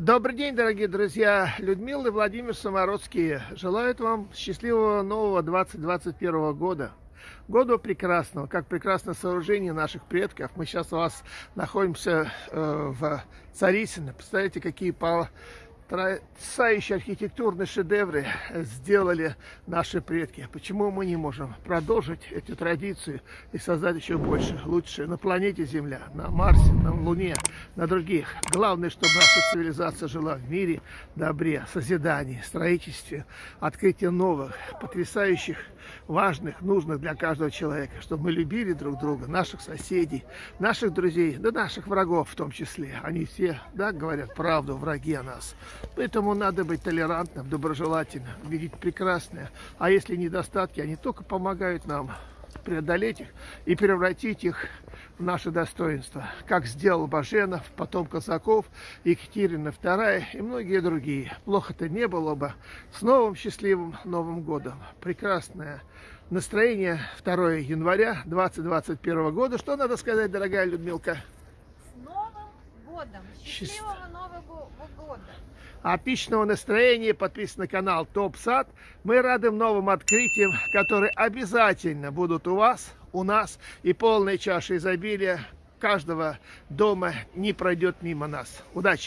Добрый день, дорогие друзья! Людмила и Владимир Самородские желают вам счастливого нового 2021 года. Года прекрасного, как прекрасное сооружение наших предков. Мы сейчас у вас находимся э, в Царисино. Представляете, какие по потрясающие архитектурные шедевры сделали наши предки. Почему мы не можем продолжить эти традиции и создать еще больше, лучше на планете Земля, на Марсе, на Луне, на других? Главное, чтобы наша цивилизация жила в мире, добре, созидании, строительстве, открытии новых, потрясающих, важных, нужных для каждого человека, чтобы мы любили друг друга, наших соседей, наших друзей, да наших врагов в том числе. Они все, да, говорят правду, враги о нас. Поэтому надо быть толерантным, доброжелательным, видеть прекрасное. А если недостатки, они только помогают нам преодолеть их и превратить их в наше достоинство, как сделал Баженов, потом Казаков, Екатерина II и многие другие. Плохо-то не было бы. С новым счастливым Новым годом. Прекрасное настроение 2 января 2021 года. Что надо сказать, дорогая Людмилка? С Новым годом! Счастливого Нового года! Отличного настроения, подписывайтесь на канал Топ Сад. Мы рады новым открытиям, которые обязательно будут у вас, у нас. И полная чаша изобилия каждого дома не пройдет мимо нас. Удачи!